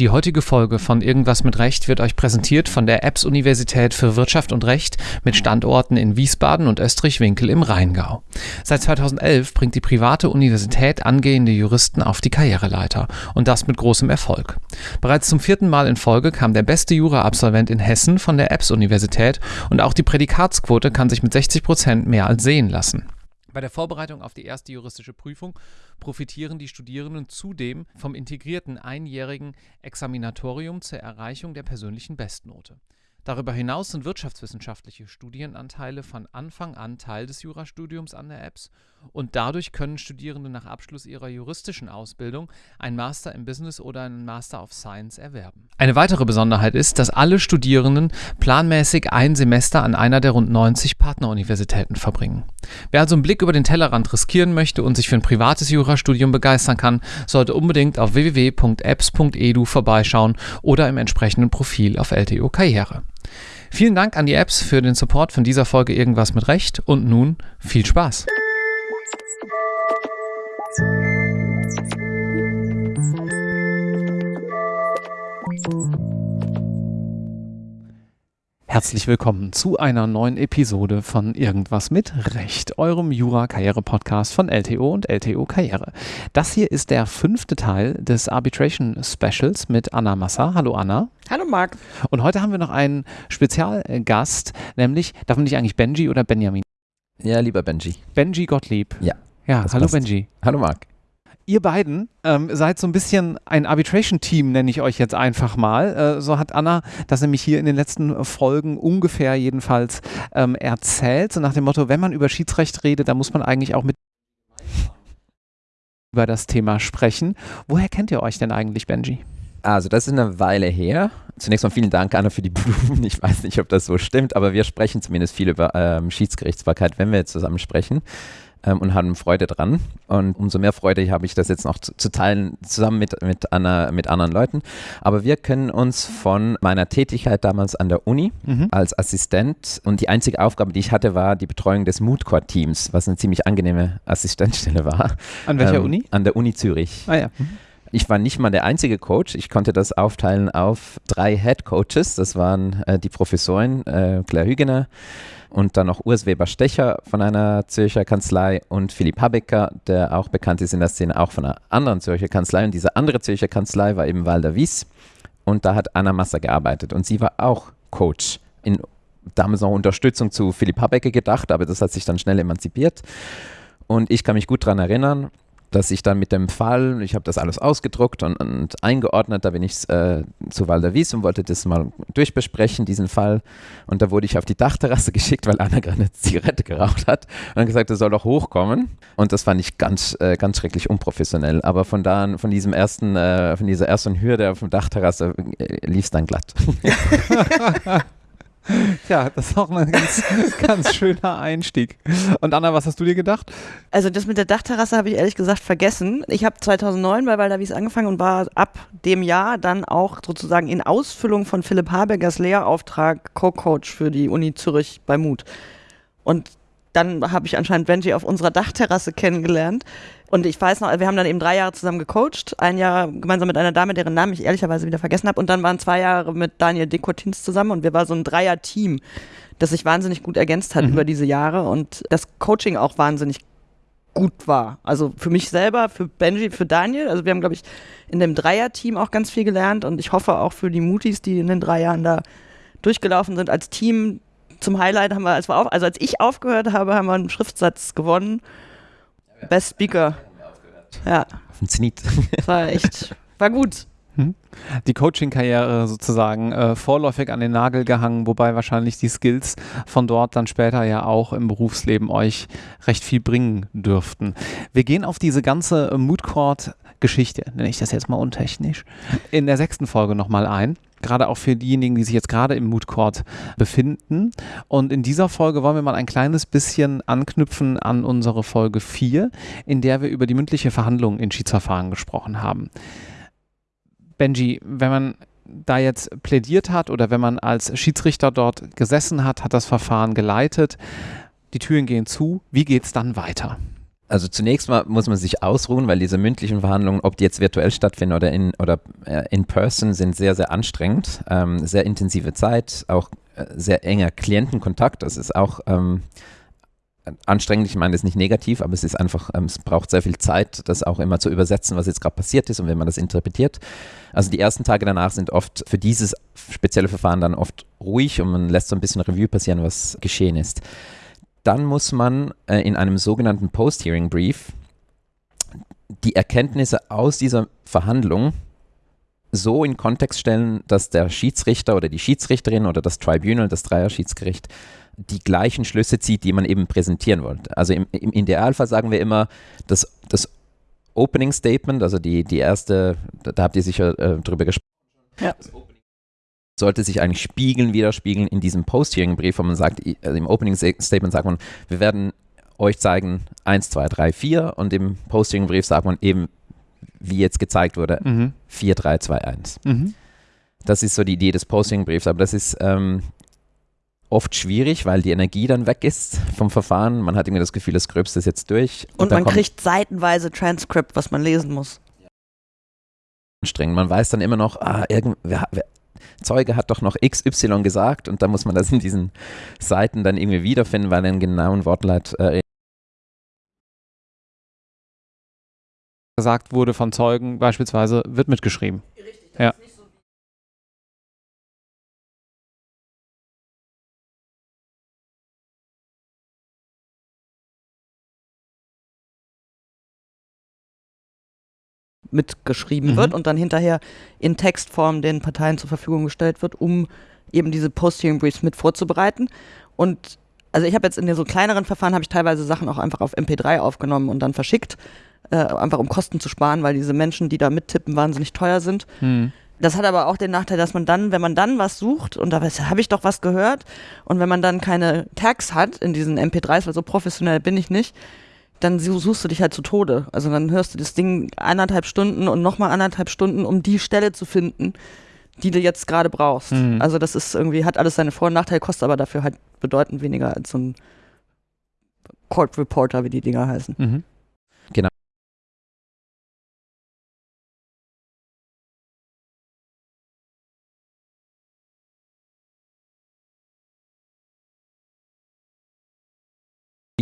Die heutige Folge von Irgendwas mit Recht wird euch präsentiert von der EBS Universität für Wirtschaft und Recht mit Standorten in Wiesbaden und Österreich-Winkel im Rheingau. Seit 2011 bringt die private Universität angehende Juristen auf die Karriereleiter und das mit großem Erfolg. Bereits zum vierten Mal in Folge kam der beste Jura-Absolvent in Hessen von der EBS Universität und auch die Prädikatsquote kann sich mit 60 Prozent mehr als sehen lassen. Bei der Vorbereitung auf die erste juristische Prüfung profitieren die Studierenden zudem vom integrierten einjährigen Examinatorium zur Erreichung der persönlichen Bestnote. Darüber hinaus sind wirtschaftswissenschaftliche Studienanteile von Anfang an Teil des Jurastudiums an der EBS und dadurch können Studierende nach Abschluss ihrer juristischen Ausbildung ein Master im Business oder einen Master of Science erwerben. Eine weitere Besonderheit ist, dass alle Studierenden planmäßig ein Semester an einer der rund 90 Partneruniversitäten verbringen. Wer also einen Blick über den Tellerrand riskieren möchte und sich für ein privates Jurastudium begeistern kann, sollte unbedingt auf www.apps.edu vorbeischauen oder im entsprechenden Profil auf LTO Karriere. Vielen Dank an die Apps für den Support von dieser Folge Irgendwas mit Recht und nun viel Spaß! Herzlich willkommen zu einer neuen Episode von Irgendwas mit Recht, eurem Jura-Karriere-Podcast von LTO und LTO Karriere. Das hier ist der fünfte Teil des Arbitration Specials mit Anna Massa. Hallo Anna. Hallo Marc. Und heute haben wir noch einen Spezialgast, nämlich, darf man nicht eigentlich Benji oder Benjamin? Ja, lieber Benji. Benji Gottlieb. Ja. Ja, hallo passt. Benji. Hallo Marc. Ihr beiden ähm, seid so ein bisschen ein Arbitration-Team, nenne ich euch jetzt einfach mal. Äh, so hat Anna das nämlich hier in den letzten Folgen ungefähr jedenfalls ähm, erzählt. So nach dem Motto, wenn man über Schiedsrecht redet, dann muss man eigentlich auch mit über das Thema sprechen. Woher kennt ihr euch denn eigentlich, Benji? Also, das ist eine Weile her. Zunächst mal vielen Dank, Anna, für die Blumen. Ich weiß nicht, ob das so stimmt, aber wir sprechen zumindest viel über ähm, Schiedsgerichtsbarkeit, wenn wir jetzt zusammen sprechen ähm, und haben Freude dran. Und umso mehr Freude habe ich das jetzt noch zu, zu teilen, zusammen mit, mit, Anna, mit anderen Leuten. Aber wir können uns von meiner Tätigkeit damals an der Uni mhm. als Assistent und die einzige Aufgabe, die ich hatte, war die Betreuung des Moodcore-Teams, was eine ziemlich angenehme Assistenzstelle war. An welcher ähm, Uni? An der Uni Zürich. Ah ja. Mhm. Ich war nicht mal der einzige Coach. Ich konnte das aufteilen auf drei Head Coaches. Das waren äh, die Professorin äh, Claire Hügener, und dann noch Urs Weber-Stecher von einer Zürcher Kanzlei und Philipp Habecker, der auch bekannt ist in der Szene, auch von einer anderen Zürcher Kanzlei. Und diese andere Zürcher Kanzlei war eben Walder Wies und da hat Anna Masser gearbeitet und sie war auch Coach. In, damals noch Unterstützung zu Philipp Habecker gedacht, aber das hat sich dann schnell emanzipiert. Und ich kann mich gut daran erinnern, dass ich dann mit dem Fall, ich habe das alles ausgedruckt und, und, eingeordnet, da bin ich äh, zu Walder Wies und wollte das mal durchbesprechen, diesen Fall. Und da wurde ich auf die Dachterrasse geschickt, weil Anna gerade eine Zigarette geraucht hat und dann gesagt, er soll doch hochkommen. Und das fand ich ganz, äh, ganz schrecklich unprofessionell. Aber von da an, von diesem ersten, äh, von dieser ersten Hürde auf der Dachterrasse äh, lief es dann glatt. Ja, das ist auch ein ganz, ganz schöner Einstieg. Und Anna, was hast du dir gedacht? Also das mit der Dachterrasse habe ich ehrlich gesagt vergessen. Ich habe 2009 bei Waldavis angefangen und war ab dem Jahr dann auch sozusagen in Ausfüllung von Philipp Habergers Lehrauftrag Co-Coach für die Uni Zürich bei Mut. Und dann habe ich anscheinend Benji auf unserer Dachterrasse kennengelernt. Und ich weiß noch, wir haben dann eben drei Jahre zusammen gecoacht. Ein Jahr gemeinsam mit einer Dame, deren Namen ich ehrlicherweise wieder vergessen habe. Und dann waren zwei Jahre mit Daniel Dekotins zusammen und wir waren so ein Dreier-Team, das sich wahnsinnig gut ergänzt hat mhm. über diese Jahre und das Coaching auch wahnsinnig gut war. Also für mich selber, für Benji, für Daniel. Also wir haben, glaube ich, in dem Dreier-Team auch ganz viel gelernt und ich hoffe auch für die Mutis, die in den drei Jahren da durchgelaufen sind als Team, zum Highlight haben wir, als, wir auf, also als ich aufgehört habe, haben wir einen Schriftsatz gewonnen. Best Speaker. Ja. Auf den Zenit. Das war echt, war gut. Hm? Die Coaching-Karriere sozusagen äh, vorläufig an den Nagel gehangen, wobei wahrscheinlich die Skills von dort dann später ja auch im Berufsleben euch recht viel bringen dürften. Wir gehen auf diese ganze Mood Court Geschichte, nenne ich das jetzt mal untechnisch, in der sechsten Folge nochmal ein gerade auch für diejenigen, die sich jetzt gerade im Mood Court befinden. Und in dieser Folge wollen wir mal ein kleines bisschen anknüpfen an unsere Folge 4, in der wir über die mündliche Verhandlung in Schiedsverfahren gesprochen haben. Benji, wenn man da jetzt plädiert hat oder wenn man als Schiedsrichter dort gesessen hat, hat das Verfahren geleitet, die Türen gehen zu, wie geht es dann weiter? Also zunächst mal muss man sich ausruhen, weil diese mündlichen Verhandlungen, ob die jetzt virtuell stattfinden oder in, oder, äh, in person, sind sehr, sehr anstrengend. Ähm, sehr intensive Zeit, auch äh, sehr enger Klientenkontakt. Das ist auch ähm, anstrengend. Ich meine das ist nicht negativ, aber es ist einfach, ähm, es braucht sehr viel Zeit, das auch immer zu übersetzen, was jetzt gerade passiert ist und wenn man das interpretiert. Also die ersten Tage danach sind oft für dieses spezielle Verfahren dann oft ruhig und man lässt so ein bisschen Revue passieren, was geschehen ist dann muss man äh, in einem sogenannten Post-Hearing-Brief die Erkenntnisse aus dieser Verhandlung so in Kontext stellen, dass der Schiedsrichter oder die Schiedsrichterin oder das Tribunal, das Dreier-Schiedsgericht, die gleichen Schlüsse zieht, die man eben präsentieren wollte. Also im, im Idealfall sagen wir immer, dass das Opening Statement, also die, die erste, da habt ihr sicher äh, drüber gesprochen. Ja sollte sich eigentlich spiegeln, widerspiegeln in diesem Post-Hearing-Brief, wo man sagt, also im Opening-Statement sagt man, wir werden euch zeigen 1, 2, 3, 4 und im Post-Hearing-Brief sagt man eben, wie jetzt gezeigt wurde, mhm. 4, 3, 2, 1. Mhm. Das ist so die Idee des Posting-Briefs, aber das ist ähm, oft schwierig, weil die Energie dann weg ist vom Verfahren. Man hat irgendwie das Gefühl, das Gröbste ist jetzt durch. Und, und man kriegt seitenweise Transkript, was man lesen muss. Anstrengend. Man weiß dann immer noch, ah, irgend, wer, wer, Zeuge hat doch noch XY gesagt und da muss man das in diesen Seiten dann irgendwie wiederfinden, weil er einen genauen Wortleit äh, gesagt wurde von Zeugen beispielsweise, wird mitgeschrieben. Richtig, ja. Mitgeschrieben mhm. wird und dann hinterher in Textform den Parteien zur Verfügung gestellt wird, um eben diese Post-Hearing Briefs mit vorzubereiten. Und also ich habe jetzt in den so kleineren Verfahren habe ich teilweise Sachen auch einfach auf MP3 aufgenommen und dann verschickt, äh, einfach um Kosten zu sparen, weil diese Menschen, die da mittippen, wahnsinnig teuer sind. Mhm. Das hat aber auch den Nachteil, dass man dann, wenn man dann was sucht, und da habe ich doch was gehört, und wenn man dann keine Tags hat in diesen MP3s, weil so professionell bin ich nicht, dann suchst du dich halt zu Tode. Also dann hörst du das Ding anderthalb Stunden und nochmal anderthalb Stunden, um die Stelle zu finden, die du jetzt gerade brauchst. Mhm. Also das ist irgendwie, hat alles seine Vor- und Nachteile, kostet aber dafür halt bedeutend weniger als so ein Court Reporter, wie die Dinger heißen. Mhm.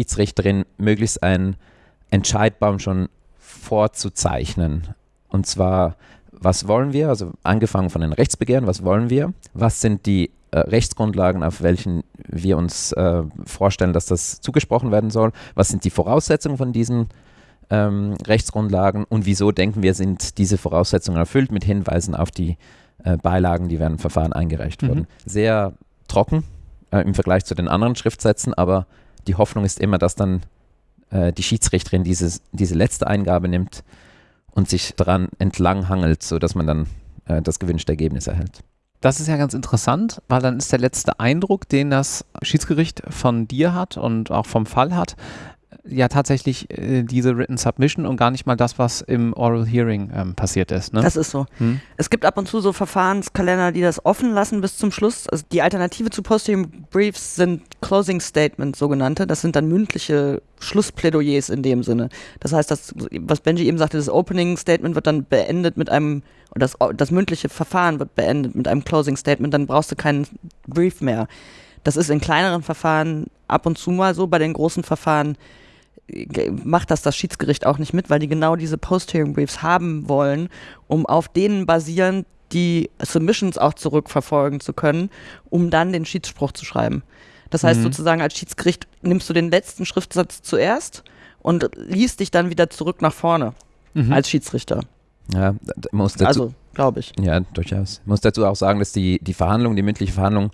Schiedsrichterin möglichst einen Entscheidbaum schon vorzuzeichnen. Und zwar, was wollen wir? Also angefangen von den Rechtsbegehren, was wollen wir? Was sind die äh, Rechtsgrundlagen, auf welchen wir uns äh, vorstellen, dass das zugesprochen werden soll? Was sind die Voraussetzungen von diesen ähm, Rechtsgrundlagen und wieso denken wir, sind diese Voraussetzungen erfüllt mit Hinweisen auf die äh, Beilagen, die während dem Verfahren eingereicht mhm. wurden? Sehr trocken äh, im Vergleich zu den anderen Schriftsätzen, aber die Hoffnung ist immer, dass dann äh, die Schiedsrichterin dieses, diese letzte Eingabe nimmt und sich daran entlang hangelt, sodass man dann äh, das gewünschte Ergebnis erhält. Das ist ja ganz interessant, weil dann ist der letzte Eindruck, den das Schiedsgericht von dir hat und auch vom Fall hat, ja tatsächlich äh, diese Written Submission und gar nicht mal das, was im Oral Hearing ähm, passiert ist. Ne? Das ist so. Hm? Es gibt ab und zu so Verfahrenskalender, die das offen lassen bis zum Schluss. Also die Alternative zu Posting Briefs sind Closing Statements, sogenannte. Das sind dann mündliche Schlussplädoyers in dem Sinne. Das heißt, das, was Benji eben sagte, das Opening Statement wird dann beendet mit einem, das, das mündliche Verfahren wird beendet mit einem Closing Statement, dann brauchst du keinen Brief mehr. Das ist in kleineren Verfahren ab und zu mal so, bei den großen Verfahren macht das das Schiedsgericht auch nicht mit, weil die genau diese Post-Hearing Briefs haben wollen, um auf denen basierend die Submissions auch zurückverfolgen zu können, um dann den Schiedsspruch zu schreiben. Das heißt mhm. sozusagen als Schiedsgericht nimmst du den letzten Schriftsatz zuerst und liest dich dann wieder zurück nach vorne mhm. als Schiedsrichter. Ja, muss dazu, also glaube ich. Ja, durchaus. Ich muss dazu auch sagen, dass die, die Verhandlung, die mündliche Verhandlung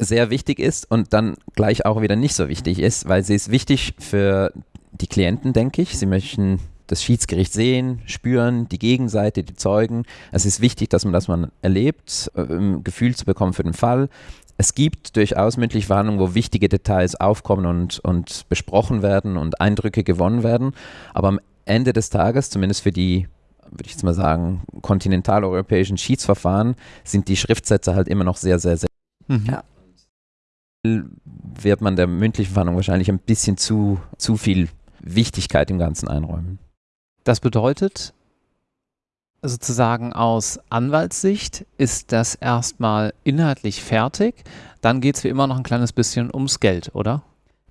sehr wichtig ist und dann gleich auch wieder nicht so wichtig ist, weil sie ist wichtig für die Klienten, denke ich. Sie möchten das Schiedsgericht sehen, spüren, die Gegenseite, die Zeugen. Es ist wichtig, dass man das mal erlebt, äh, ein Gefühl zu bekommen für den Fall. Es gibt durchaus mündliche Verhandlungen, wo wichtige Details aufkommen und, und besprochen werden und Eindrücke gewonnen werden. Aber am Ende des Tages, zumindest für die, würde ich jetzt mal sagen, kontinentaleuropäischen Schiedsverfahren, sind die Schriftsätze halt immer noch sehr, sehr, sehr. Mhm. Ja wird man der mündlichen Verhandlung wahrscheinlich ein bisschen zu, zu viel Wichtigkeit im Ganzen einräumen. Das bedeutet, sozusagen aus Anwaltssicht ist das erstmal inhaltlich fertig. Dann geht es wie immer noch ein kleines bisschen ums Geld, oder?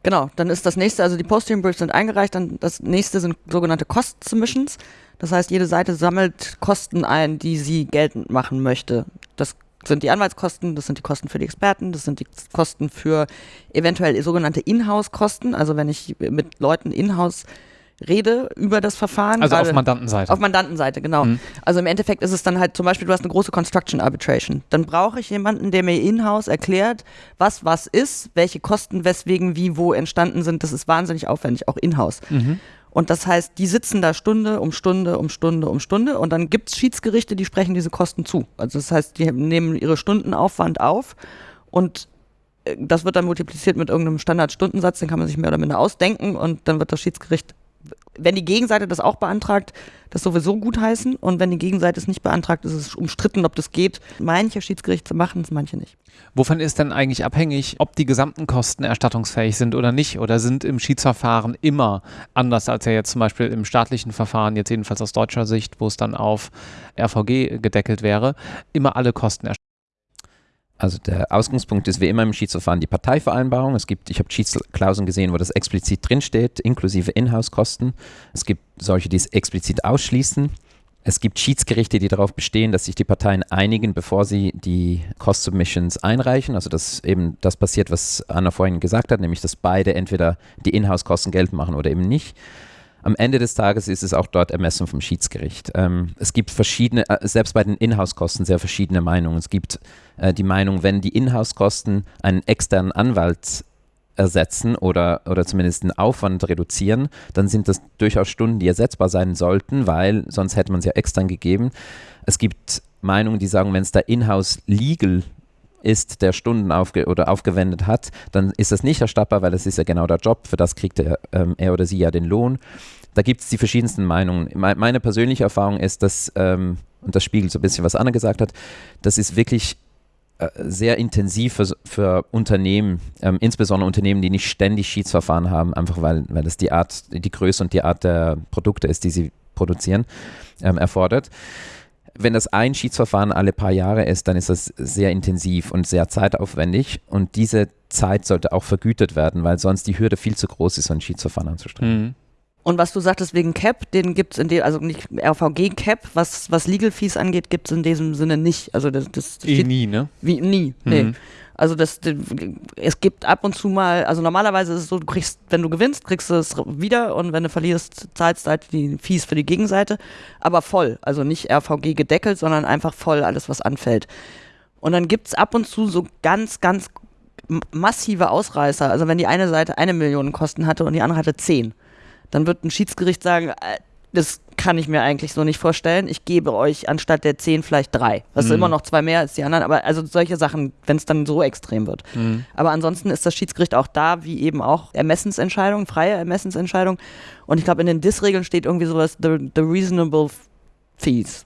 Genau, dann ist das nächste, also die Posting Briefs sind eingereicht, dann das nächste sind sogenannte Cost Submissions. Das heißt, jede Seite sammelt Kosten ein, die sie geltend machen möchte. Das sind die Anwaltskosten, das sind die Kosten für die Experten, das sind die Kosten für eventuell sogenannte Inhouse-Kosten. Also wenn ich mit Leuten in-house rede über das Verfahren. Also auf Mandantenseite. Auf Mandantenseite, genau. Mhm. Also im Endeffekt ist es dann halt zum Beispiel, du hast eine große Construction Arbitration. Dann brauche ich jemanden, der mir in-house erklärt, was was ist, welche Kosten weswegen wie wo entstanden sind. Das ist wahnsinnig aufwendig, auch in-house. Mhm. Und das heißt, die sitzen da Stunde um Stunde um Stunde um Stunde und dann gibt es Schiedsgerichte, die sprechen diese Kosten zu. Also das heißt, die nehmen ihre Stundenaufwand auf und äh, das wird dann multipliziert mit irgendeinem Standardstundensatz, den kann man sich mehr oder minder ausdenken und dann wird das Schiedsgericht wenn die Gegenseite das auch beantragt, das sowieso gutheißen. Und wenn die Gegenseite es nicht beantragt, ist es umstritten, ob das geht. Manche Schiedsgerichte machen es, manche nicht. Wovon ist denn eigentlich abhängig, ob die gesamten Kosten erstattungsfähig sind oder nicht? Oder sind im Schiedsverfahren immer anders als ja jetzt zum Beispiel im staatlichen Verfahren, jetzt jedenfalls aus deutscher Sicht, wo es dann auf RVG gedeckelt wäre, immer alle Kosten erstattet? Also der Ausgangspunkt ist wie immer im Schiedsverfahren die Parteivereinbarung. Es gibt, ich habe Schiedsklauseln gesehen, wo das explizit drinsteht, inklusive Inhouse-Kosten. Es gibt solche, die es explizit ausschließen. Es gibt Schiedsgerichte, die darauf bestehen, dass sich die Parteien einigen, bevor sie die Cost Submissions einreichen. Also dass eben das passiert, was Anna vorhin gesagt hat, nämlich dass beide entweder die Inhouse-Kosten geltend machen oder eben nicht. Am Ende des Tages ist es auch dort Ermessen vom Schiedsgericht. Ähm, es gibt verschiedene, äh, selbst bei den Inhouse-Kosten sehr verschiedene Meinungen. Es gibt äh, die Meinung, wenn die Inhouse-Kosten einen externen Anwalt ersetzen oder, oder zumindest den Aufwand reduzieren, dann sind das durchaus Stunden, die ersetzbar sein sollten, weil sonst hätte man es ja extern gegeben. Es gibt Meinungen, die sagen, wenn es da in-house legal ist, der Stunden aufge oder aufgewendet hat, dann ist das nicht erstattbar, weil das ist ja genau der Job, für das kriegt er, ähm, er oder sie ja den Lohn. Da gibt es die verschiedensten Meinungen. Meine persönliche Erfahrung ist, dass, ähm, und das spiegelt so ein bisschen, was Anna gesagt hat, das ist wirklich äh, sehr intensiv für, für Unternehmen, ähm, insbesondere Unternehmen, die nicht ständig Schiedsverfahren haben, einfach weil, weil das die Art, die Größe und die Art der Produkte ist, die sie produzieren, ähm, erfordert wenn das ein Schiedsverfahren alle paar Jahre ist, dann ist das sehr intensiv und sehr zeitaufwendig und diese Zeit sollte auch vergütet werden, weil sonst die Hürde viel zu groß ist, so ein Schiedsverfahren anzustrengen. Mhm. Und was du sagtest wegen Cap, den gibt es in dem, also nicht RVG Cap, was, was Legal Fees angeht, gibt es in diesem Sinne nicht. Also das, das, eh nie, ne? Wie nie, mhm. nee. Also das, es gibt ab und zu mal, also normalerweise ist es so, du kriegst, wenn du gewinnst, kriegst du es wieder und wenn du verlierst, zahlst du halt die Fees für die Gegenseite, aber voll, also nicht RVG gedeckelt, sondern einfach voll alles, was anfällt. Und dann gibt es ab und zu so ganz, ganz massive Ausreißer, also wenn die eine Seite eine Million Kosten hatte und die andere hatte zehn, dann wird ein Schiedsgericht sagen, äh, das kann ich mir eigentlich so nicht vorstellen. Ich gebe euch anstatt der zehn vielleicht drei. Das mhm. ist immer noch zwei mehr als die anderen, aber also solche Sachen, wenn es dann so extrem wird. Mhm. Aber ansonsten ist das Schiedsgericht auch da, wie eben auch Ermessensentscheidung, freie Ermessensentscheidung. Und ich glaube, in den DIS-Regeln steht irgendwie sowas, the, the reasonable fees.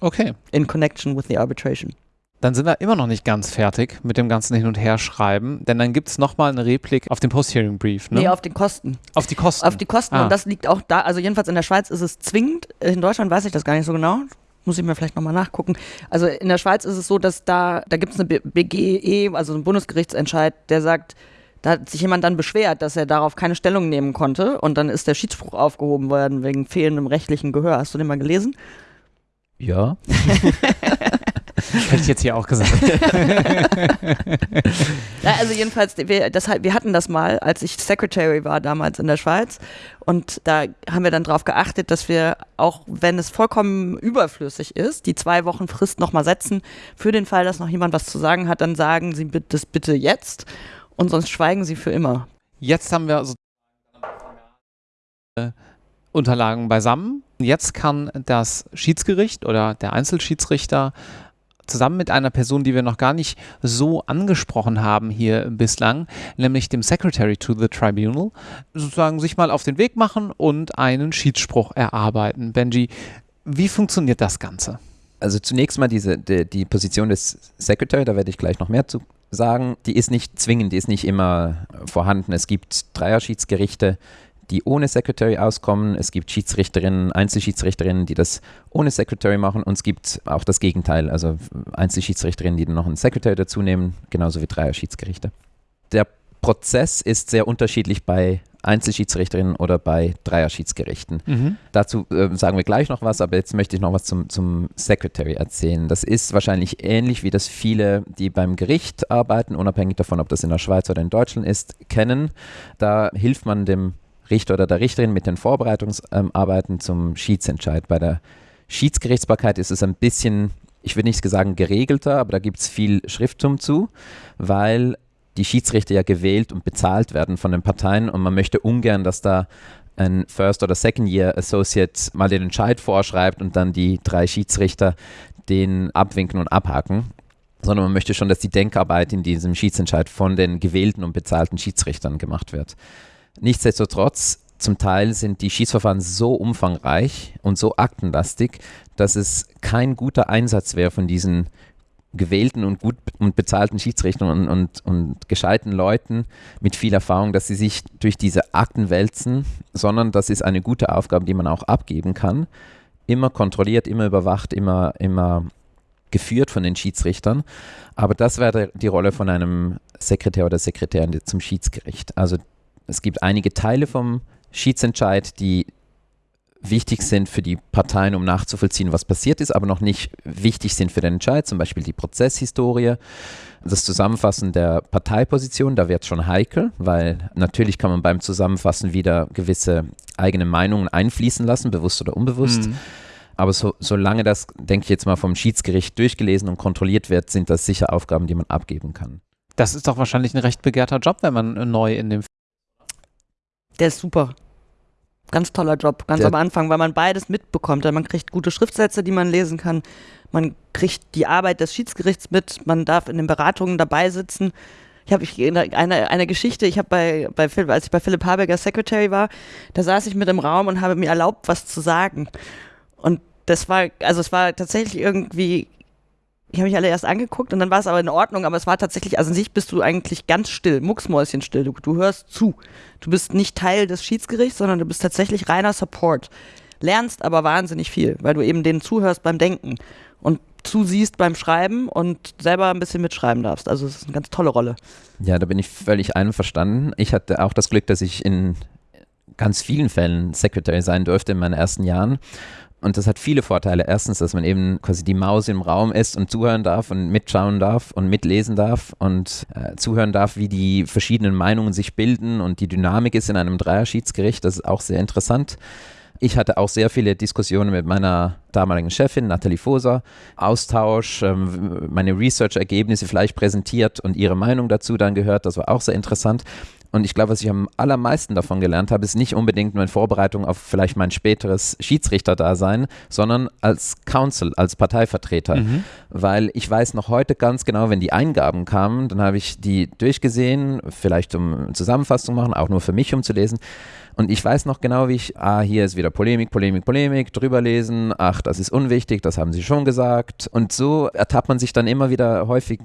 Okay. In connection with the arbitration. Dann sind wir immer noch nicht ganz fertig mit dem ganzen Hin- und Herschreiben, denn dann gibt es nochmal eine Replik auf den Post-Hearing-Brief. Ne? Nee, auf den Kosten. Auf die Kosten. Auf die Kosten. Ah. Und das liegt auch da, also jedenfalls in der Schweiz ist es zwingend. In Deutschland weiß ich das gar nicht so genau. Muss ich mir vielleicht nochmal nachgucken. Also in der Schweiz ist es so, dass da, da gibt es eine BGE, also einen Bundesgerichtsentscheid, der sagt, da hat sich jemand dann beschwert, dass er darauf keine Stellung nehmen konnte und dann ist der Schiedsspruch aufgehoben worden wegen fehlendem rechtlichen Gehör. Hast du den mal gelesen? Ja. Hätte ich jetzt hier auch gesagt. ja, also jedenfalls, wir, das, wir hatten das mal, als ich Secretary war damals in der Schweiz. Und da haben wir dann darauf geachtet, dass wir, auch wenn es vollkommen überflüssig ist, die zwei Wochen Frist nochmal setzen. Für den Fall, dass noch jemand was zu sagen hat, dann sagen Sie das bitte jetzt und sonst schweigen Sie für immer. Jetzt haben wir also Unterlagen beisammen. Jetzt kann das Schiedsgericht oder der Einzelschiedsrichter zusammen mit einer Person, die wir noch gar nicht so angesprochen haben hier bislang, nämlich dem Secretary to the Tribunal, sozusagen sich mal auf den Weg machen und einen Schiedsspruch erarbeiten. Benji, wie funktioniert das Ganze? Also zunächst mal diese, die, die Position des Secretary, da werde ich gleich noch mehr zu sagen, die ist nicht zwingend, die ist nicht immer vorhanden. Es gibt Dreierschiedsgerichte, die ohne Secretary auskommen. Es gibt Schiedsrichterinnen, Einzelschiedsrichterinnen, die das ohne Secretary machen. Und es gibt auch das Gegenteil, also Einzelschiedsrichterinnen, die dann noch einen Secretary dazu nehmen, genauso wie Dreier-Schiedsgerichte. Der Prozess ist sehr unterschiedlich bei Einzelschiedsrichterinnen oder bei Dreier-Schiedsgerichten. Mhm. Dazu äh, sagen wir gleich noch was, aber jetzt möchte ich noch was zum, zum Secretary erzählen. Das ist wahrscheinlich ähnlich wie das viele, die beim Gericht arbeiten, unabhängig davon, ob das in der Schweiz oder in Deutschland ist, kennen. Da hilft man dem Richter oder der Richterin mit den Vorbereitungsarbeiten zum Schiedsentscheid. Bei der Schiedsgerichtsbarkeit ist es ein bisschen, ich würde nicht sagen geregelter, aber da gibt es viel Schrifttum zu, weil die Schiedsrichter ja gewählt und bezahlt werden von den Parteien und man möchte ungern, dass da ein First- oder Second-Year Associate mal den Entscheid vorschreibt und dann die drei Schiedsrichter den abwinken und abhaken, sondern man möchte schon, dass die Denkarbeit in diesem Schiedsentscheid von den gewählten und bezahlten Schiedsrichtern gemacht wird. Nichtsdestotrotz, zum Teil sind die Schiedsverfahren so umfangreich und so aktenlastig, dass es kein guter Einsatz wäre von diesen gewählten und gut und bezahlten Schiedsrichtern und, und, und gescheiten Leuten mit viel Erfahrung, dass sie sich durch diese Akten wälzen, sondern das ist eine gute Aufgabe, die man auch abgeben kann. Immer kontrolliert, immer überwacht, immer, immer geführt von den Schiedsrichtern. Aber das wäre die Rolle von einem Sekretär oder Sekretärin zum Schiedsgericht. Also es gibt einige Teile vom Schiedsentscheid, die wichtig sind für die Parteien, um nachzuvollziehen, was passiert ist, aber noch nicht wichtig sind für den Entscheid, zum Beispiel die Prozesshistorie, das Zusammenfassen der Parteiposition, da wird es schon heikel, weil natürlich kann man beim Zusammenfassen wieder gewisse eigene Meinungen einfließen lassen, bewusst oder unbewusst. Mhm. Aber so, solange das, denke ich jetzt mal, vom Schiedsgericht durchgelesen und kontrolliert wird, sind das sicher Aufgaben, die man abgeben kann. Das ist doch wahrscheinlich ein recht begehrter Job, wenn man neu in dem. Der ist super. Ganz toller Job, ganz Der am Anfang, weil man beides mitbekommt. Man kriegt gute Schriftsätze, die man lesen kann. Man kriegt die Arbeit des Schiedsgerichts mit. Man darf in den Beratungen dabei sitzen. Ich habe eine, eine Geschichte, ich habe bei, bei als ich bei Philipp Habecker Secretary war, da saß ich mit im Raum und habe mir erlaubt, was zu sagen. Und das war, also es war tatsächlich irgendwie ich habe mich alle erst angeguckt und dann war es aber in Ordnung, aber es war tatsächlich, also an sich bist du eigentlich ganz still, mucksmäuschenstill. Du, du hörst zu. Du bist nicht Teil des Schiedsgerichts, sondern du bist tatsächlich reiner Support. Lernst aber wahnsinnig viel, weil du eben denen zuhörst beim Denken und zusiehst beim Schreiben und selber ein bisschen mitschreiben darfst. Also es ist eine ganz tolle Rolle. Ja, da bin ich völlig einverstanden. Ich hatte auch das Glück, dass ich in ganz vielen Fällen Secretary sein durfte in meinen ersten Jahren. Und das hat viele Vorteile. Erstens, dass man eben quasi die Maus im Raum ist und zuhören darf und mitschauen darf und mitlesen darf und äh, zuhören darf, wie die verschiedenen Meinungen sich bilden und die Dynamik ist in einem Dreierschiedsgericht. Das ist auch sehr interessant. Ich hatte auch sehr viele Diskussionen mit meiner damaligen Chefin, Nathalie Foser, Austausch, ähm, meine Research-Ergebnisse vielleicht präsentiert und ihre Meinung dazu dann gehört. Das war auch sehr interessant. Und ich glaube, was ich am allermeisten davon gelernt habe, ist nicht unbedingt nur in Vorbereitung auf vielleicht mein späteres Schiedsrichterdasein, sondern als Counsel, als Parteivertreter. Mhm. Weil ich weiß noch heute ganz genau, wenn die Eingaben kamen, dann habe ich die durchgesehen, vielleicht um Zusammenfassung machen, auch nur für mich, um zu lesen. Und ich weiß noch genau, wie ich, ah, hier ist wieder Polemik, Polemik, Polemik, drüber lesen, ach, das ist unwichtig, das haben sie schon gesagt. Und so ertappt man sich dann immer wieder häufig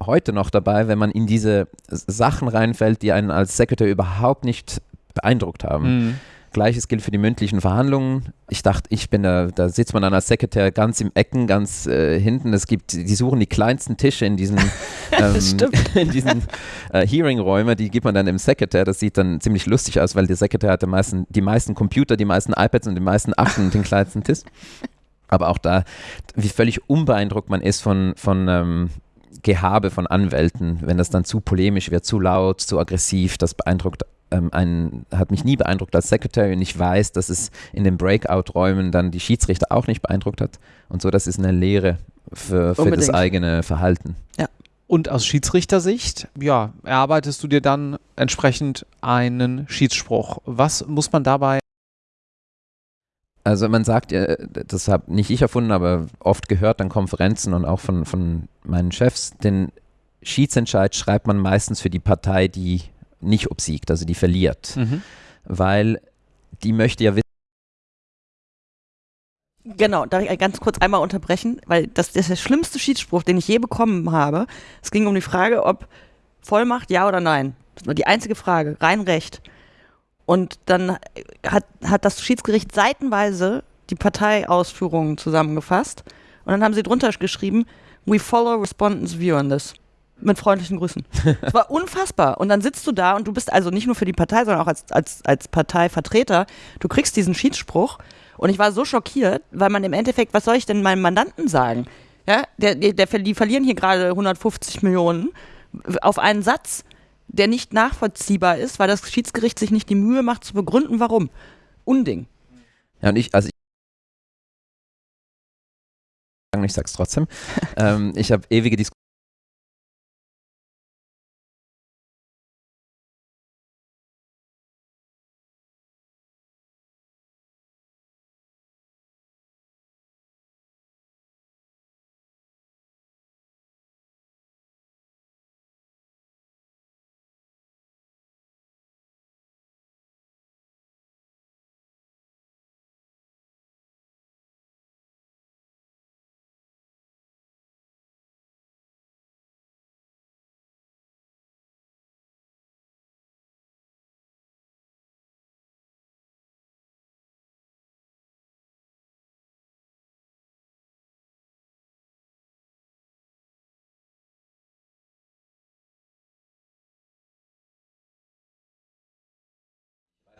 heute noch dabei, wenn man in diese Sachen reinfällt, die einen als Sekretär überhaupt nicht beeindruckt haben. Mhm. Gleiches gilt für die mündlichen Verhandlungen. Ich dachte, ich bin da, da sitzt man dann als Sekretär ganz im Ecken, ganz äh, hinten. Es gibt, die suchen die kleinsten Tische in diesen, ähm, diesen äh, Hearing-Räumen, die gibt man dann dem Sekretär. Das sieht dann ziemlich lustig aus, weil der Sekretär hat die meisten, die meisten Computer, die meisten iPads und die meisten Akten und den kleinsten Tisch. Aber auch da, wie völlig unbeeindruckt man ist von, von ähm, Gehabe von Anwälten, wenn das dann zu polemisch wird, zu laut, zu aggressiv, das beeindruckt ähm, einen, hat mich nie beeindruckt als Secretary und ich weiß, dass es in den Breakout-Räumen dann die Schiedsrichter auch nicht beeindruckt hat. Und so, das ist eine Lehre für, für das eigene Verhalten. Ja. Und aus Schiedsrichtersicht, ja, erarbeitest du dir dann entsprechend einen Schiedsspruch. Was muss man dabei also man sagt ja, das habe nicht ich erfunden, aber oft gehört an Konferenzen und auch von, von meinen Chefs, den Schiedsentscheid schreibt man meistens für die Partei, die nicht obsiegt, also die verliert. Mhm. Weil die möchte ja wissen, Genau, darf ich ganz kurz einmal unterbrechen, weil das, das ist der schlimmste Schiedsspruch, den ich je bekommen habe. Es ging um die Frage, ob Vollmacht ja oder nein. Das war die einzige Frage, rein Recht. Und dann hat, hat das Schiedsgericht seitenweise die Parteiausführungen zusammengefasst. Und dann haben sie drunter geschrieben, we follow respondents' view on this. Mit freundlichen Grüßen. Es war unfassbar. Und dann sitzt du da und du bist also nicht nur für die Partei, sondern auch als, als, als Parteivertreter. Du kriegst diesen Schiedsspruch. Und ich war so schockiert, weil man im Endeffekt, was soll ich denn meinem Mandanten sagen? Ja, der, der, der, die verlieren hier gerade 150 Millionen auf einen Satz, der nicht nachvollziehbar ist, weil das Schiedsgericht sich nicht die Mühe macht zu begründen, warum. Unding. Ja, und ich, also ich, ich sag's trotzdem. ähm, ich habe ewige Diskussionen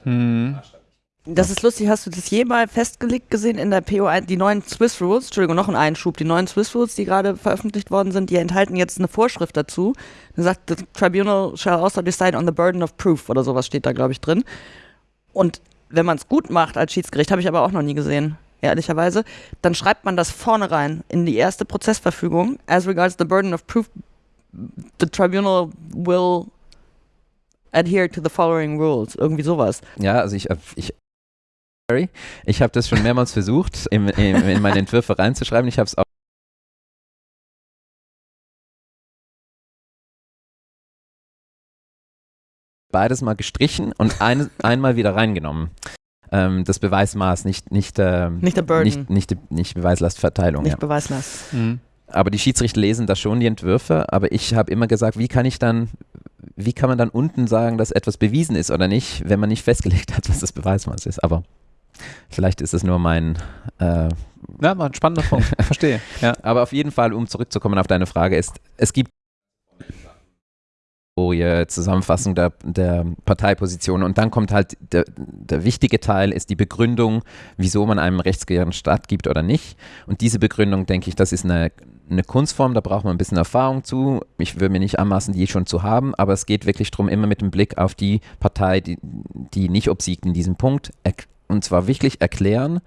Hm. Das ist lustig, hast du das jemals festgelegt gesehen in der PO1, die neuen Swiss Rules, Entschuldigung, noch ein Einschub, die neuen Swiss Rules, die gerade veröffentlicht worden sind, die enthalten jetzt eine Vorschrift dazu. Da sagt, the tribunal shall also decide on the burden of proof oder sowas steht da, glaube ich, drin. Und wenn man es gut macht als Schiedsgericht, habe ich aber auch noch nie gesehen, ehrlicherweise, dann schreibt man das vorne rein in die erste Prozessverfügung. As regards the burden of proof, the tribunal will adhere to the following rules. Irgendwie sowas. Ja, also ich, ich sorry, ich habe das schon mehrmals versucht, in, in, in meine Entwürfe reinzuschreiben. Ich habe es auch beides mal gestrichen und ein, einmal wieder reingenommen. Ähm, das Beweismaß, nicht, nicht, ähm, Nicht der Burden. nicht, nicht, nicht Beweislastverteilung. Nicht ja. Beweislast. Hm. Aber die Schiedsrichter lesen da schon die Entwürfe, aber ich habe immer gesagt, wie kann ich dann, wie kann man dann unten sagen, dass etwas bewiesen ist oder nicht, wenn man nicht festgelegt hat, was das Beweismaß ist. Aber vielleicht ist es nur mein, äh, Ja, war ein spannender Punkt. Verstehe. Ja. aber auf jeden Fall, um zurückzukommen auf deine Frage, ist, es gibt Zusammenfassung der, der Parteiposition und dann kommt halt der, der wichtige Teil ist die Begründung, wieso man einem rechtsgehörigen Staat gibt oder nicht. Und diese Begründung, denke ich, das ist eine, eine Kunstform, da braucht man ein bisschen Erfahrung zu. Ich würde mir nicht anmaßen, die schon zu haben, aber es geht wirklich darum, immer mit dem Blick auf die Partei, die, die nicht obsiegt in diesem Punkt, und zwar wirklich erklären,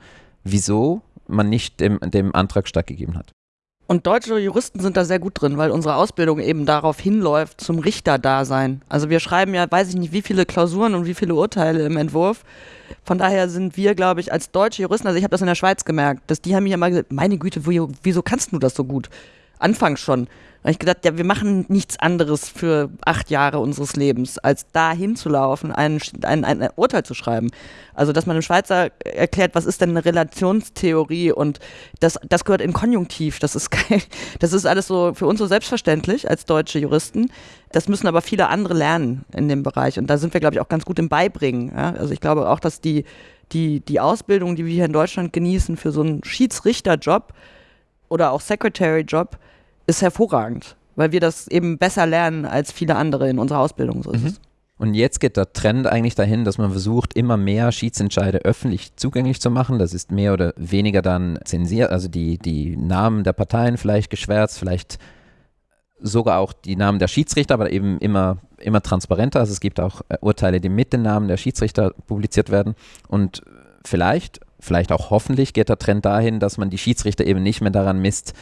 wieso man nicht dem, dem Antrag stattgegeben hat. Und deutsche Juristen sind da sehr gut drin, weil unsere Ausbildung eben darauf hinläuft, zum Richterdasein. Also wir schreiben ja, weiß ich nicht, wie viele Klausuren und wie viele Urteile im Entwurf. Von daher sind wir, glaube ich, als deutsche Juristen, also ich habe das in der Schweiz gemerkt, dass die haben mir immer gesagt, meine Güte, wieso kannst du das so gut? Anfangs schon. Da habe ich gedacht, ja, wir machen nichts anderes für acht Jahre unseres Lebens, als da hinzulaufen, ein, ein, ein Urteil zu schreiben. Also, dass man dem Schweizer erklärt, was ist denn eine Relationstheorie und das, das gehört in Konjunktiv. Das ist. Das ist alles so für uns so selbstverständlich als deutsche Juristen. Das müssen aber viele andere lernen in dem Bereich. Und da sind wir, glaube ich, auch ganz gut im Beibringen. Ja? Also ich glaube auch, dass die, die, die Ausbildung, die wir hier in Deutschland genießen für so einen Schiedsrichterjob oder auch Secretary-Job, ist hervorragend, weil wir das eben besser lernen als viele andere in unserer Ausbildung. So Mhm. Und jetzt geht der Trend eigentlich dahin, dass man versucht, immer mehr Schiedsentscheide öffentlich zugänglich zu machen. Das ist mehr oder weniger dann zensiert, also die, die Namen der Parteien vielleicht geschwärzt, vielleicht sogar auch die Namen der Schiedsrichter, aber eben immer, immer transparenter. Also es gibt auch äh, Urteile, die mit den Namen der Schiedsrichter publiziert werden. Und vielleicht, vielleicht auch hoffentlich geht der Trend dahin, dass man die Schiedsrichter eben nicht mehr daran misst,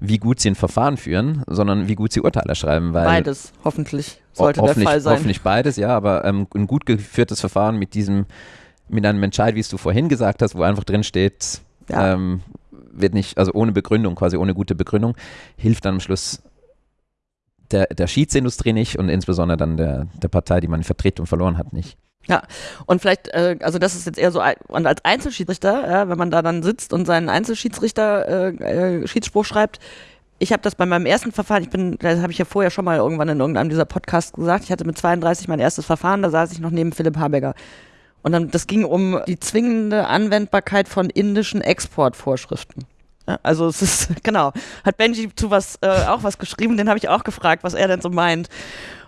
wie gut sie ein Verfahren führen, sondern wie gut sie Urteile schreiben. Weil Beides, hoffentlich, sollte der hoffentlich, Fall sein. Hoffentlich beides, ja, aber ähm, ein gut geführtes Verfahren mit diesem, mit einem Entscheid, wie es du vorhin gesagt hast, wo einfach drin steht, Ja. ähm, wird nicht, also ohne Begründung, quasi ohne gute Begründung, hilft dann am Schluss der, der Schiedsindustrie nicht und insbesondere dann der, der Partei, die man vertritt und verloren hat, nicht. Und vielleicht, äh, also das ist jetzt eher so, und als Einzelschiedsrichter, ja, wenn man da dann sitzt und seinen Einzelschiedsrichter äh, äh, Schiedsspruch schreibt, ich habe das bei meinem ersten Verfahren, ich bin, das habe ich ja vorher schon mal irgendwann in irgendeinem dieser Podcasts gesagt, ich hatte mit 32 mein erstes Verfahren, da saß ich noch neben Philipp Habecker. Und dann, das ging um die zwingende Anwendbarkeit von indischen Exportvorschriften. Ja, also es ist, genau, hat Benji zu was, äh, auch was geschrieben, den habe ich auch gefragt, was er denn so meint.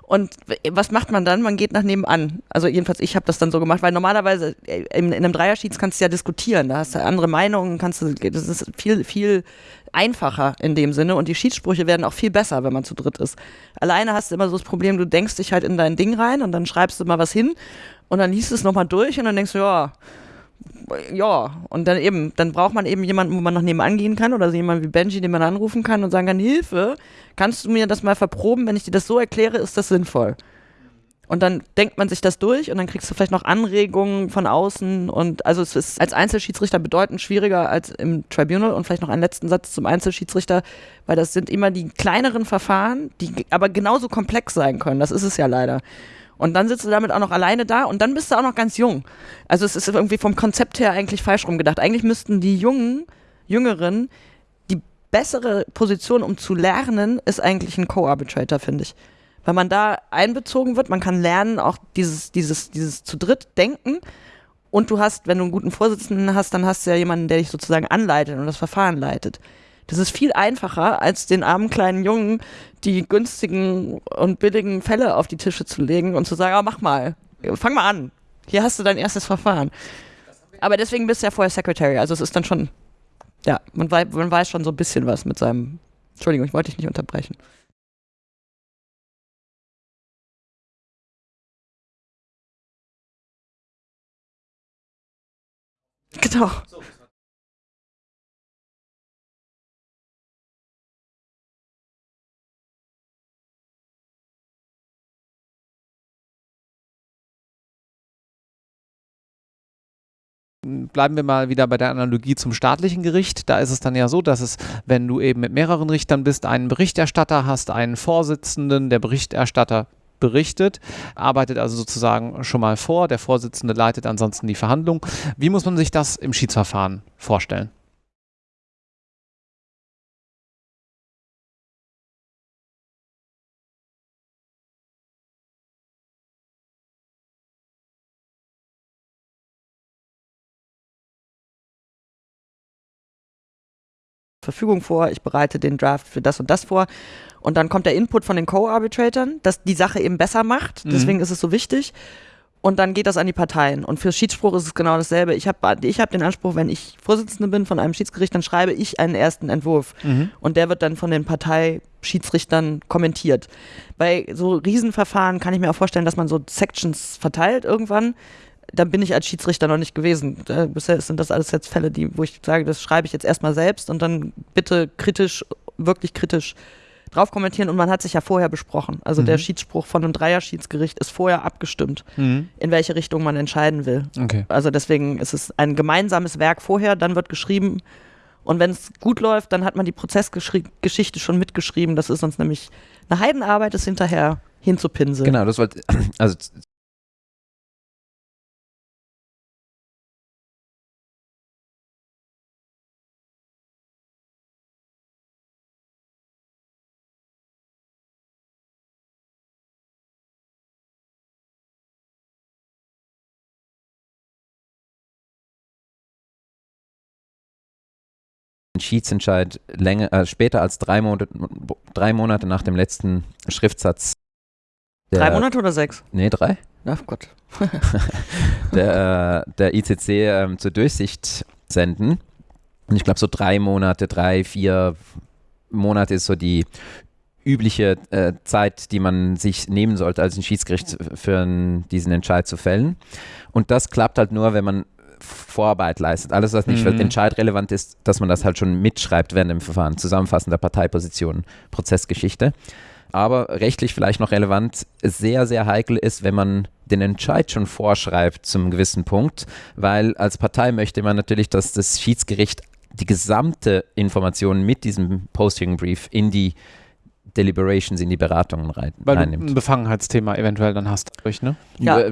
Und was macht man dann? Man geht nach nebenan. Also jedenfalls, ich habe das dann so gemacht, weil normalerweise äh, in, in einem Dreierschieds kannst du ja diskutieren. Da hast du andere Meinungen, kannst du, das ist viel, viel einfacher in dem Sinne und die Schiedssprüche werden auch viel besser, wenn man zu dritt ist. Alleine hast du immer so das Problem, du denkst dich halt in dein Ding rein und dann schreibst du mal was hin und dann liest du es nochmal durch und dann denkst du, ja, ja, und dann eben, dann braucht man eben jemanden, wo man noch nebenan gehen kann oder so jemanden wie Benji, den man anrufen kann und sagen kann, Hilfe, kannst du mir das mal verproben, wenn ich dir das so erkläre, ist das sinnvoll. Und dann denkt man sich das durch und dann kriegst du vielleicht noch Anregungen von außen und also es ist als Einzelschiedsrichter bedeutend schwieriger als im Tribunal und vielleicht noch einen letzten Satz zum Einzelschiedsrichter, weil das sind immer die kleineren Verfahren, die aber genauso komplex sein können. Das ist es ja leider. Und dann sitzt du damit auch noch alleine da und dann bist du auch noch ganz jung. Also es ist irgendwie vom Konzept her eigentlich falsch rumgedacht. Eigentlich müssten die Jungen, Jüngeren, die bessere Position, um zu lernen, ist eigentlich ein Co-Arbitrator, finde ich. Weil man da einbezogen wird, man kann lernen, auch dieses, dieses, dieses zu dritt denken. Und du hast, wenn du einen guten Vorsitzenden hast, dann hast du ja jemanden, der dich sozusagen anleitet und das Verfahren leitet. Das ist viel einfacher, als den armen kleinen Jungen die günstigen und billigen Fälle auf die Tische zu legen und zu sagen, oh, mach mal, fang mal an. Hier hast du dein erstes Verfahren. Aber deswegen bist du ja vorher Secretary. Also es ist dann schon, ja, man, wei man weiß schon so ein bisschen was mit seinem. Entschuldigung, ich wollte dich nicht unterbrechen. Genau. Bleiben wir mal wieder bei der Analogie zum staatlichen Gericht. Da ist es dann ja so, dass es, wenn du eben mit mehreren Richtern bist, einen Berichterstatter hast, einen Vorsitzenden, der Berichterstatter berichtet, arbeitet also sozusagen schon mal vor, der Vorsitzende leitet ansonsten die Verhandlung. Wie muss man sich das im Schiedsverfahren vorstellen? Verfügung vor, ich bereite den Draft für das und das vor. Und dann kommt der Input von den Co-Arbitratoren, dass die Sache eben besser macht. Mhm. Deswegen mhm. ist es so wichtig. Und dann geht das an die Parteien. Und für Schiedsspruch ist es genau dasselbe. Ich habe ich hab den Anspruch, wenn ich Vorsitzende bin von einem Schiedsgericht, dann schreibe ich einen ersten Entwurf. Mhm. Und der wird dann von den Parteischiedsrichtern kommentiert. Bei so Riesenverfahren kann ich mir auch vorstellen, dass man so Sections verteilt irgendwann da bin ich als Schiedsrichter noch nicht gewesen. Bisher sind das alles jetzt Fälle, die, wo ich sage, das schreibe ich jetzt erstmal selbst und dann bitte kritisch, wirklich kritisch drauf kommentieren und man hat sich ja vorher besprochen. Also mhm. der Schiedsspruch von einem Dreier-Schiedsgericht ist vorher abgestimmt, mhm. in welche Richtung man entscheiden will. Okay. Also deswegen ist es ein gemeinsames Werk vorher, dann wird geschrieben und wenn es gut läuft, dann hat man die Prozessgeschichte schon mitgeschrieben. Das ist sonst nämlich eine Heidenarbeit, das hinterher hinzupinseln. Genau, das wollte, also Schiedsentscheid länger, äh, später als drei Monate, drei Monate nach dem letzten Schriftsatz. Drei Monate oder sechs? Nee, drei. Ach Gott. der, äh, der ICC äh, zur Durchsicht senden. Und ich glaube, so drei Monate, drei, vier Monate ist so die übliche äh, Zeit, die man sich nehmen sollte als ein Schiedsgericht für diesen Entscheid zu fällen. Und das klappt halt nur, wenn man Vorarbeit leistet. Alles, was nicht mhm. entscheidrelevant ist, dass man das halt schon mitschreibt während dem Verfahren. Zusammenfassen der Parteiposition, Prozessgeschichte. Aber rechtlich vielleicht noch relevant, sehr, sehr heikel ist, wenn man den Entscheid schon vorschreibt zum gewissen Punkt, weil als Partei möchte man natürlich, dass das Schiedsgericht die gesamte Information mit diesem Posting Brief in die Deliberations, in die Beratungen rein, Weil reinnimmt. du ein Befangenheitsthema eventuell dann hast, ne? Ja.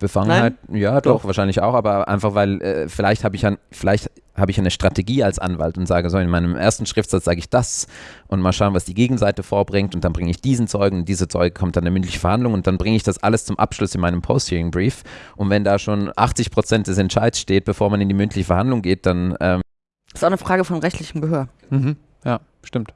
Befangenheit, ja, doch, doch, wahrscheinlich auch, aber einfach weil äh, vielleicht habe ich ein, vielleicht habe ich eine Strategie als Anwalt und sage so, in meinem ersten Schriftsatz sage ich das und mal schauen, was die Gegenseite vorbringt und dann bringe ich diesen Zeugen und diese Zeuge kommt dann eine mündliche Verhandlung und dann bringe ich das alles zum Abschluss in meinem Post-Hearing-Brief und wenn da schon 80 Prozent des Entscheids steht, bevor man in die mündliche Verhandlung geht, dann ähm das ist auch eine Frage von rechtlichem Gehör. Mhm. Ja, stimmt.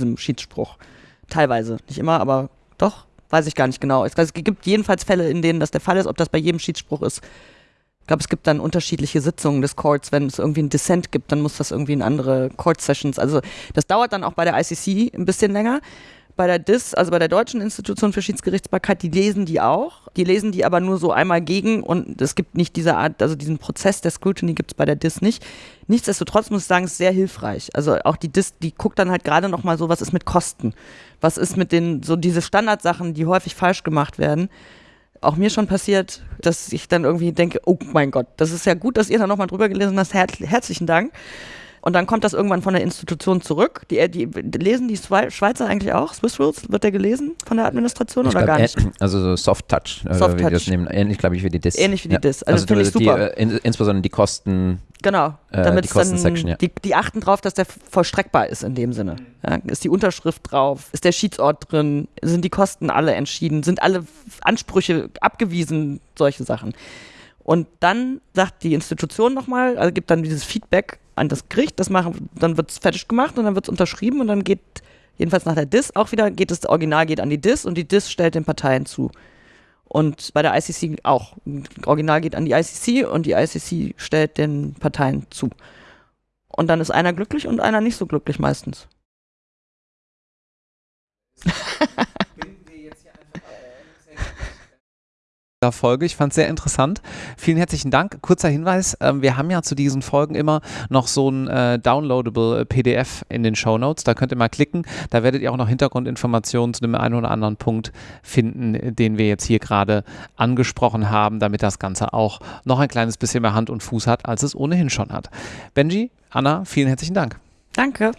Diesem Schiedsspruch. Teilweise. Nicht immer, aber doch. Weiß ich gar nicht genau. Es, gibt jedenfalls Fälle, in denen das der Fall ist. Ob das bei jedem Schiedsspruch ist, ich glaube, es gibt dann unterschiedliche Sitzungen des Courts. Wenn es irgendwie ein Dissent gibt, dann muss das irgendwie in andere Court-Sessions. Also das dauert dann auch bei der ICC ein bisschen länger bei der DIS, also bei der Deutschen Institution für Schiedsgerichtsbarkeit, die lesen die auch. Die lesen die aber nur so einmal gegen und es gibt nicht diese Art, also diesen Prozess der Scrutiny gibt es bei der DIS nicht. Nichtsdestotrotz muss ich sagen, es ist sehr hilfreich. Also auch die DIS, die guckt dann halt gerade nochmal so, was ist mit Kosten? Was ist mit den, so diese Standardsachen, die häufig falsch gemacht werden? Auch mir schon passiert, dass ich dann irgendwie denke, oh mein Gott, das ist ja gut, dass ihr da nochmal drüber gelesen habt. Her herzlichen Dank. Und dann kommt das irgendwann von der Institution zurück. Die, die, die lesen die Schweizer eigentlich auch? Swiss Rules? Wird der gelesen von der Administration ich oder glaub, gar nicht? Also so Soft Touch. Äh, Soft Touch. Nehmen, ähnlich, glaube ich, wie die DIS. Ähnlich wie die ja. DIS. Also, also finde ich super. Die, äh, insbesondere die Kosten. Genau, äh, damit die dann, ja. die, die, achten drauf, dass der vollstreckbar ist in dem Sinne. Ja, ist die Unterschrift drauf? Ist der Schiedsort drin? Sind die Kosten alle entschieden? Sind alle Ansprüche abgewiesen? Solche Sachen. Und dann sagt die Institution nochmal, also gibt dann dieses Feedback an das Gericht, das machen, dann wird es fertig gemacht und dann wird es unterschrieben und dann geht, jedenfalls nach der DIS auch wieder, geht das Original geht an die DIS und die DIS stellt den Parteien zu. Und bei der ICC auch. Original geht an die ICC und die ICC stellt den Parteien zu. Und dann ist einer glücklich und einer nicht so glücklich meistens. Folge. Ich fand es sehr interessant. Vielen herzlichen Dank. Kurzer Hinweis, äh, wir haben ja zu diesen Folgen immer noch so ein äh, downloadable PDF in den Show Notes. Da könnt ihr mal klicken. Da werdet ihr auch noch Hintergrundinformationen zu dem einen oder anderen Punkt finden, den wir jetzt hier gerade angesprochen haben, damit das Ganze auch noch ein kleines bisschen mehr Hand und Fuß hat, als es ohnehin schon hat. Benji, Anna, vielen herzlichen Dank. Danke.